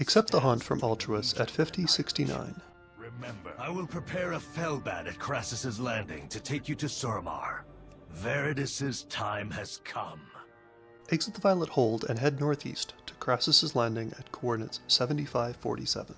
Accept the hunt from Altruis at 5069. Remember, I will prepare a Felbat at Krasus's Landing to take you to Suramar. Varedis's time has come. Exit the Violet Hold and head northeast to Krasus's Landing at coordinates 7547.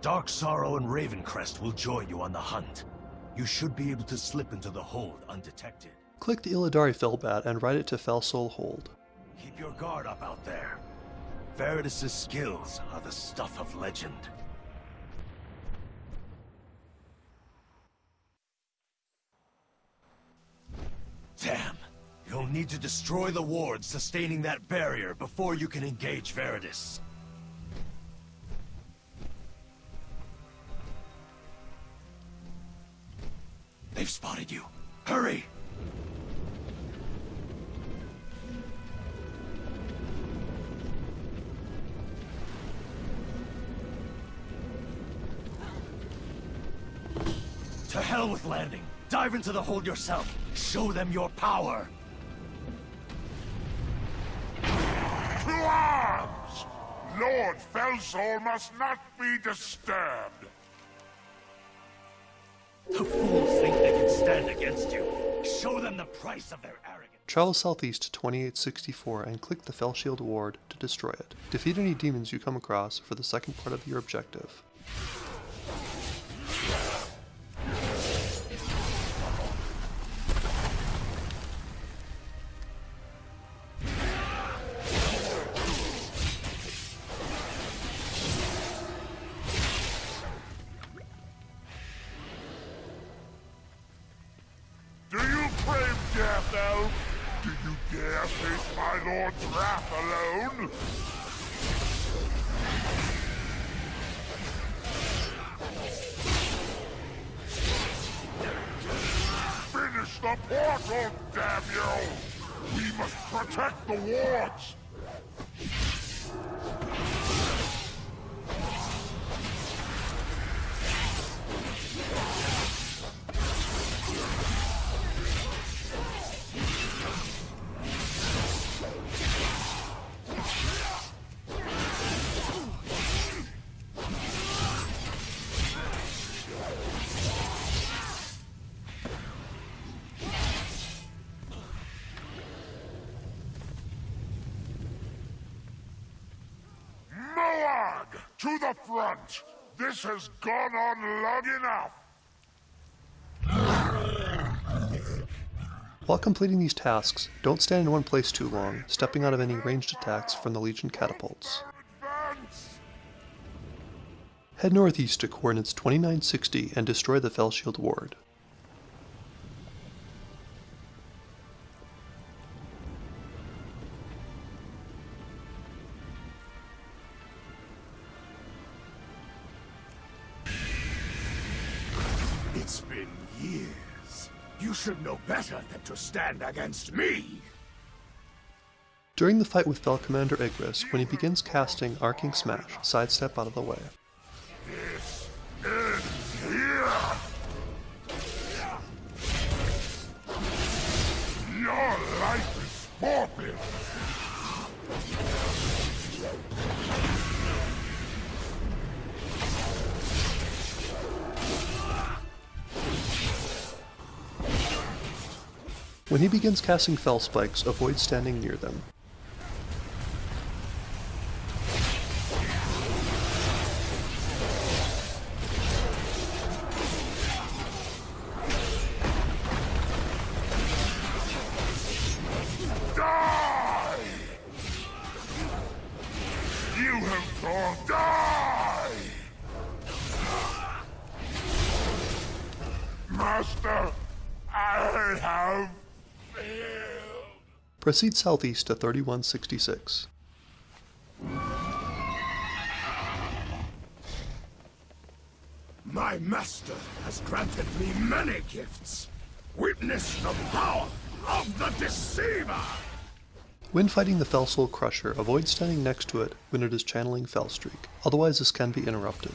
Dark Sorrow and Ravencrest will join you on the hunt. You should be able to slip into the hold undetected. Click the Illidari Felbat and ride it to Felsoul Hold. Keep your guard up out there. Varedis's skills are the stuff of legend. Damn! You'll need to destroy the wards sustaining that barrier before you can engage Veridus. They've spotted you. Hurry! To hell with landing. Dive into the hold yourself. Show them your power. To arms! Lord Felsoul must not be disturbed. The fools think they can stand against you. Show them the price of their arrogance. Travel southeast to 2864 and click the Fellshield Ward to destroy it. Defeat any demons you come across for the second part of your objective. Wrath alone? Finish the portal, damn you! We must protect the wards! Front! This has gone on long enough! While completing these tasks, don't stand in one place too long, stepping out of any ranged attacks from the Legion catapults. Head northeast to coordinates 2960 and destroy the Fellshield Ward. Years. You should know better than to stand against me. During the fight with Fel Commander Igris, when he begins casting Arcing Smash, sidestep out of the way. This ends here! Your life is forfeit! When he begins casting Fel Spikes, avoid standing near them. Proceed southeast to 3166. My master has granted me many gifts. Witness the power of the Deceiver! When fighting the Felsoul Crusher, avoid standing next to it when it is channeling Felstreak, otherwise this can be interrupted.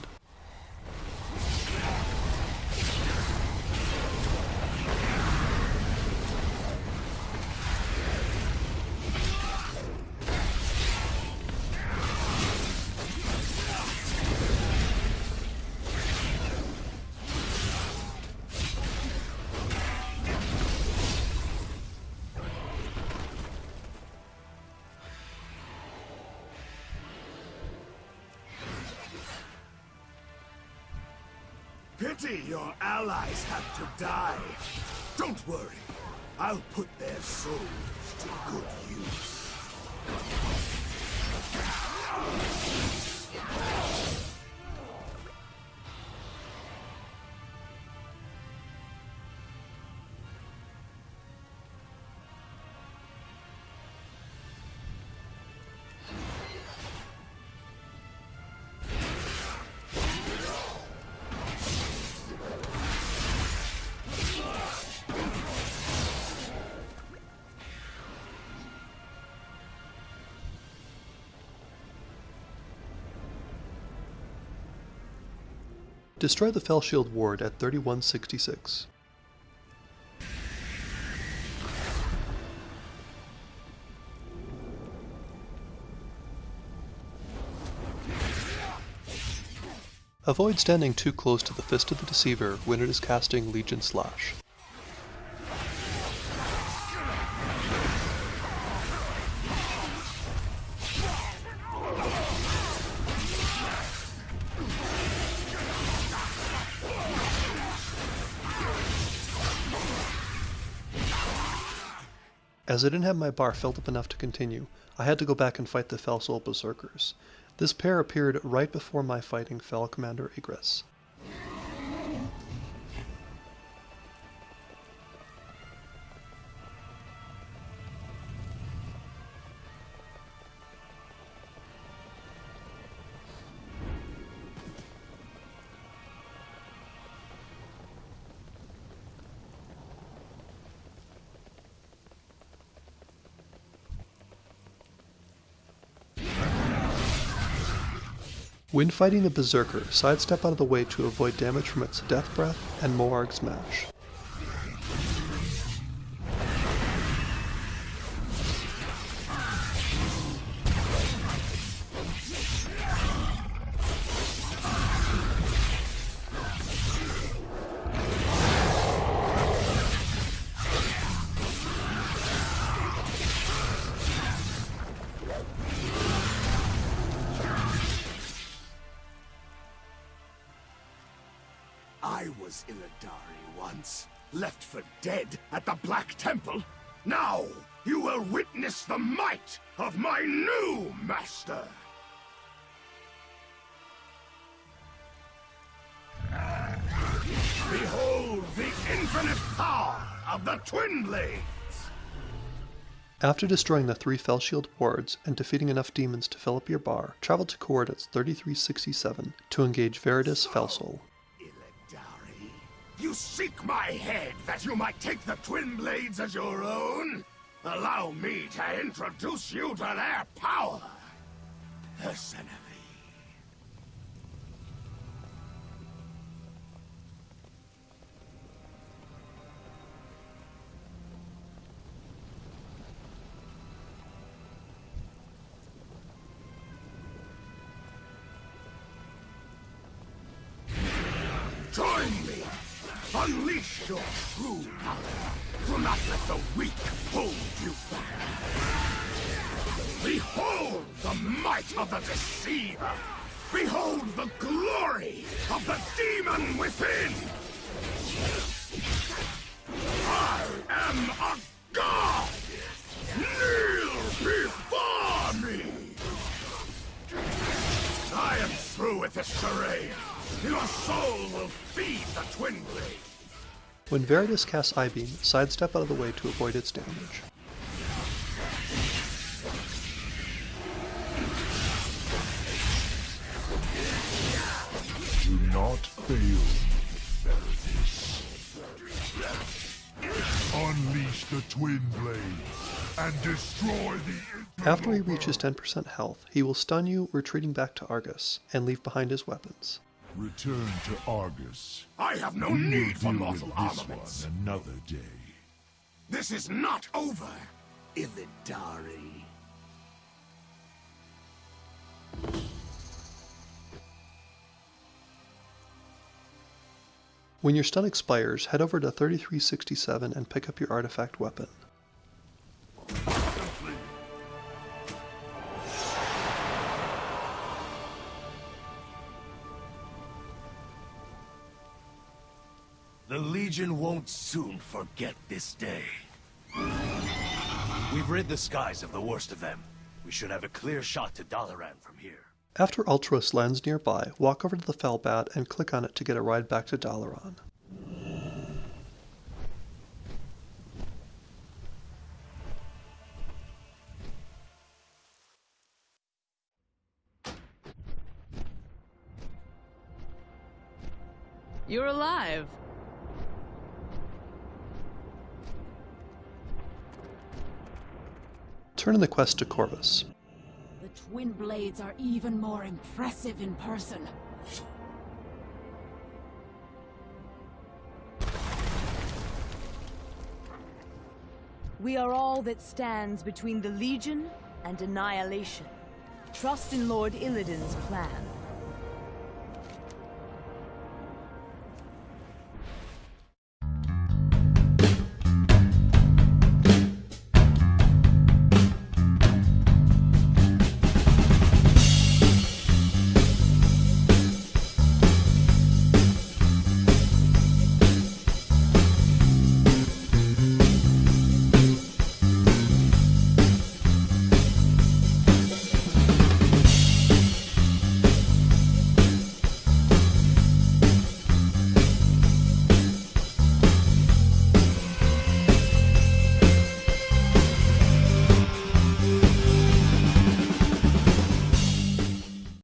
Pity your allies have to die. Don't worry. I'll put their souls to good use. Destroy the Fellshield Ward at 3166. Avoid standing too close to the Fist of the Deceiver when it is casting Legion Slash. As I didn't have my bar filled up enough to continue, I had to go back and fight the Felsoul Berserkers. This pair appeared right before my fighting Fel Commander Igris. When fighting the Berserker, sidestep out of the way to avoid damage from its Death Breath and Moarg Smash. I was Illidari once, left for dead at the Black Temple. Now, you will witness the might of my new master! Behold the infinite power of the Twin Blades! After destroying the three Fellshield wards and defeating enough demons to fill up your bar, travel to coordinates 3367 to engage Varedis Felsoul. You seek my head that you might take the Twin Blades as your own? Allow me to introduce you to their power. Personally. Join! Unleash your true power! Do not let the weak hold you back! Behold the might of the Deceiver! Behold the glory of the demon within! I am a god! Kneel before me! I am through with this charade! Your soul will feed the Twin Blade! When Varedis casts Eye-Beam, sidestep out of the way to avoid its damage. Do not fail, Varedis. the Twin Blades and destroy the After he reaches 10% health, he will stun you, retreating back to Argus, and leave behind his weapons. Return to Argus. I have no We need for mortal with this armaments. another day. This is not over, Illidari. When your stun expires, head over to 3367 and pick up your artifact weapon. Legion won't soon forget this day. We've rid the skies of the worst of them. We should have a clear shot to Dalaran from here. After Altruis lands nearby, walk over to the Felbat and click on it to get a ride back to Dalaran. You're alive. Turn in the quest to Corvus. The twin blades are even more impressive in person. We are all that stands between the Legion and annihilation. Trust in Lord Illidan's plan.